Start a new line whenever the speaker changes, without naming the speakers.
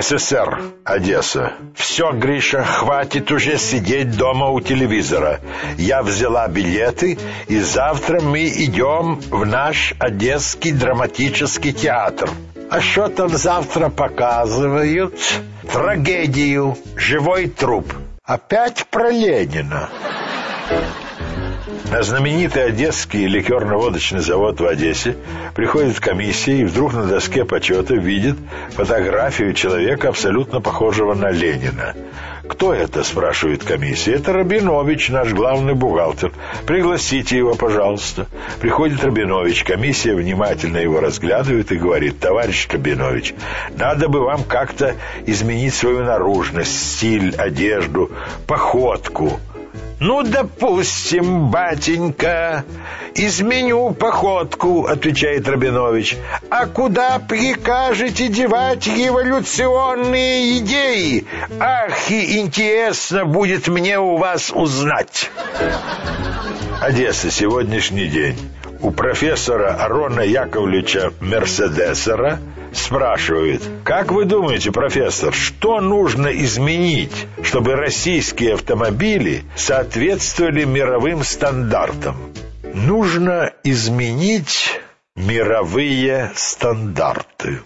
СССР, Одесса. Все, Гриша, хватит уже сидеть дома у телевизора. Я взяла билеты, и завтра мы идем в наш Одесский драматический театр. А что там завтра показывают? Трагедию. Живой труп. Опять про Ленина. На знаменитый Одесский ликерно-водочный завод в Одессе приходит комиссия и вдруг на доске почета видит фотографию человека, абсолютно похожего на Ленина. «Кто это?» – спрашивает комиссия. «Это Рабинович, наш главный бухгалтер. Пригласите его, пожалуйста». Приходит Рабинович, комиссия внимательно его разглядывает и говорит, «Товарищ Рабинович, надо бы вам как-то изменить свою наружность, стиль, одежду, походку». «Ну, допустим, батенька, изменю походку», — отвечает Рабинович. «А куда прикажете девать революционные идеи? Ах, и интересно будет мне у вас узнать». Одесса, сегодняшний день. У профессора Арона Яковлевича Мерседесера спрашивает, как вы думаете, профессор, что нужно изменить, чтобы российские автомобили соответствовали мировым стандартам? Нужно изменить мировые стандарты.